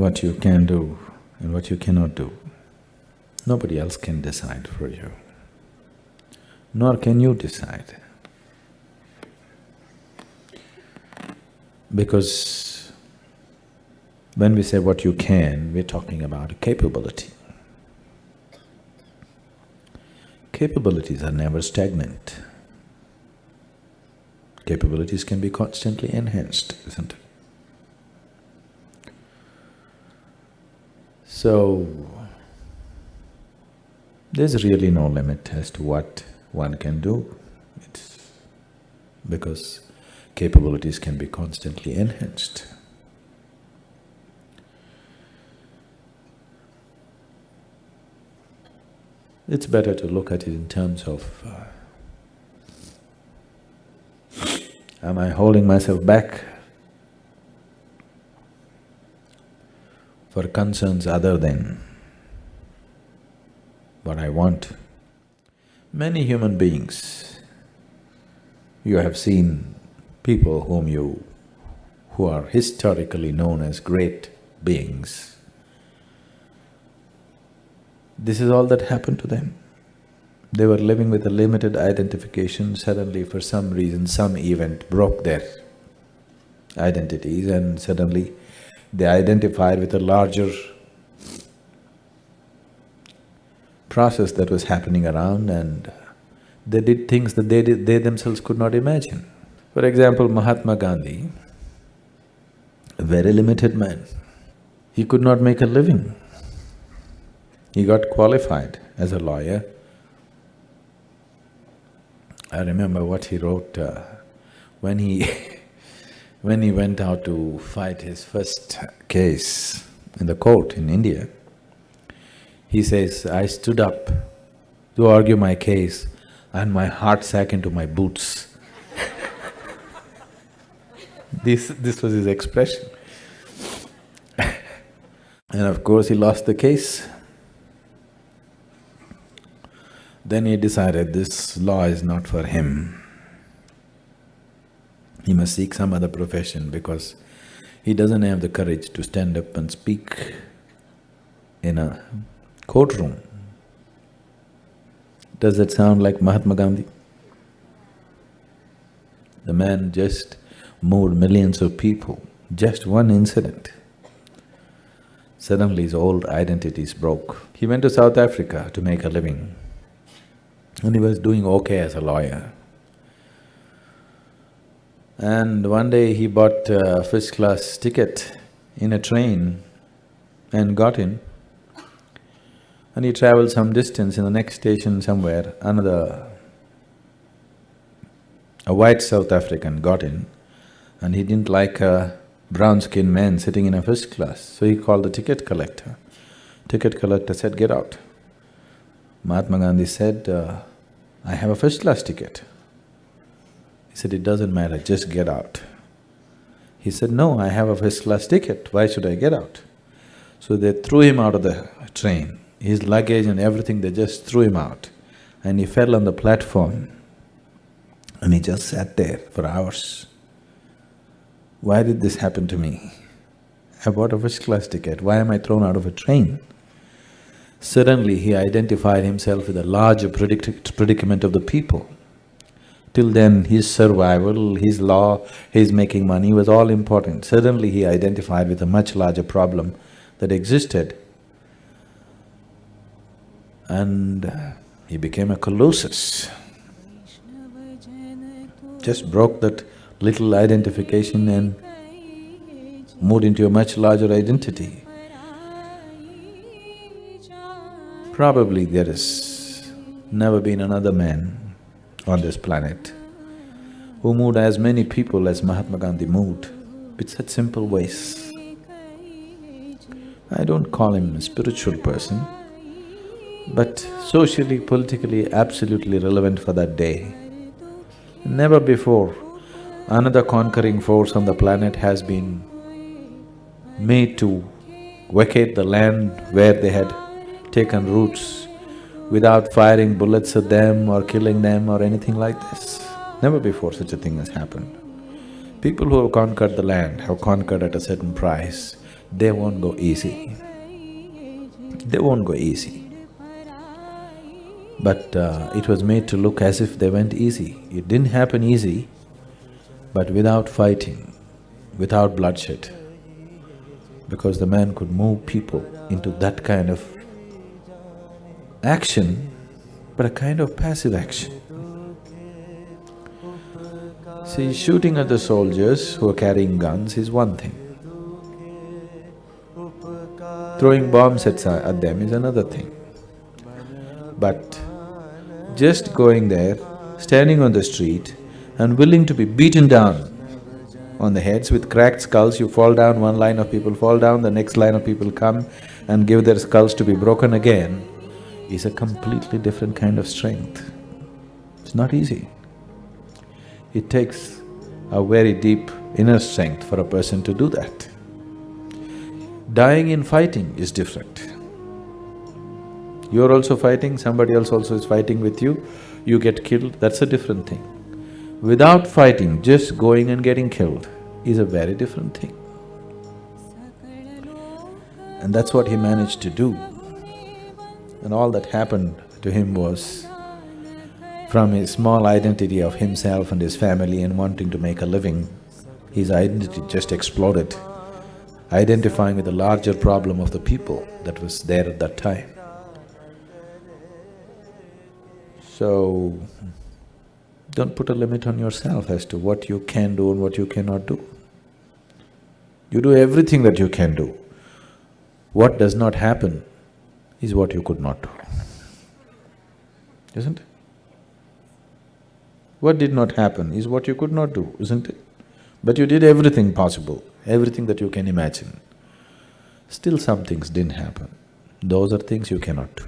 what you can do and what you cannot do. Nobody else can decide for you, nor can you decide. Because when we say what you can, we're talking about capability. Capabilities are never stagnant. Capabilities can be constantly enhanced, isn't it? So, there's really no limit as to what one can do. It's because capabilities can be constantly enhanced. It's better to look at it in terms of uh, am I holding myself back for concerns other than what I want. Many human beings, you have seen people whom you… who are historically known as great beings. This is all that happened to them. They were living with a limited identification, suddenly for some reason, some event broke their identities and suddenly they identified with a larger process that was happening around and they did things that they, did, they themselves could not imagine. For example, Mahatma Gandhi, a very limited man, he could not make a living. He got qualified as a lawyer. I remember what he wrote uh, when he when he went out to fight his first case in the court in India. He says, I stood up to argue my case and my heart sank into my boots. this… this was his expression. and of course he lost the case. Then he decided this law is not for him. He must seek some other profession because he doesn't have the courage to stand up and speak in a courtroom. Does that sound like Mahatma Gandhi? The man just moved millions of people, just one incident. Suddenly his old identities broke. He went to South Africa to make a living and he was doing okay as a lawyer. And one day he bought a first-class ticket in a train and got in. And he traveled some distance in the next station somewhere, another… a white South African got in and he didn't like a brown-skinned man sitting in a first class, so he called the ticket collector. Ticket collector said, get out. Mahatma Gandhi said, uh, I have a first-class ticket. He said, it doesn't matter, just get out. He said, no, I have a first-class ticket, why should I get out? So they threw him out of the train, his luggage and everything, they just threw him out. And he fell on the platform and he just sat there for hours. Why did this happen to me? I bought a first-class ticket, why am I thrown out of a train? Suddenly he identified himself with a larger predic predicament of the people. Till then, his survival, his law, his making money was all important. Suddenly he identified with a much larger problem that existed. And uh, he became a colossus. Just broke that little identification and moved into a much larger identity. Probably there has never been another man on this planet who moved as many people as Mahatma Gandhi moved with such simple ways. I don't call him a spiritual person, but socially, politically, absolutely relevant for that day. Never before another conquering force on the planet has been made to vacate the land where they had taken roots without firing bullets at them or killing them or anything like this. Never before such a thing has happened. People who have conquered the land have conquered at a certain price. they won't go easy. They won't go easy. But uh, it was made to look as if they went easy. It didn't happen easy, but without fighting, without bloodshed. Because the man could move people into that kind of action, but a kind of passive action. See, shooting at the soldiers who are carrying guns is one thing. Throwing bombs at, at them is another thing. But just going there, standing on the street and willing to be beaten down on the heads with cracked skulls, you fall down, one line of people fall down, the next line of people come and give their skulls to be broken again, is a completely different kind of strength. It's not easy. It takes a very deep inner strength for a person to do that. Dying in fighting is different. You're also fighting, somebody else also is fighting with you, you get killed, that's a different thing. Without fighting, just going and getting killed is a very different thing. And that's what he managed to do. And all that happened to him was from his small identity of himself and his family and wanting to make a living, his identity just exploded, identifying with the larger problem of the people that was there at that time. So, don't put a limit on yourself as to what you can do and what you cannot do. You do everything that you can do. What does not happen is what you could not do, isn't it? What did not happen is what you could not do, isn't it? But you did everything possible, everything that you can imagine. Still some things didn't happen. Those are things you cannot do.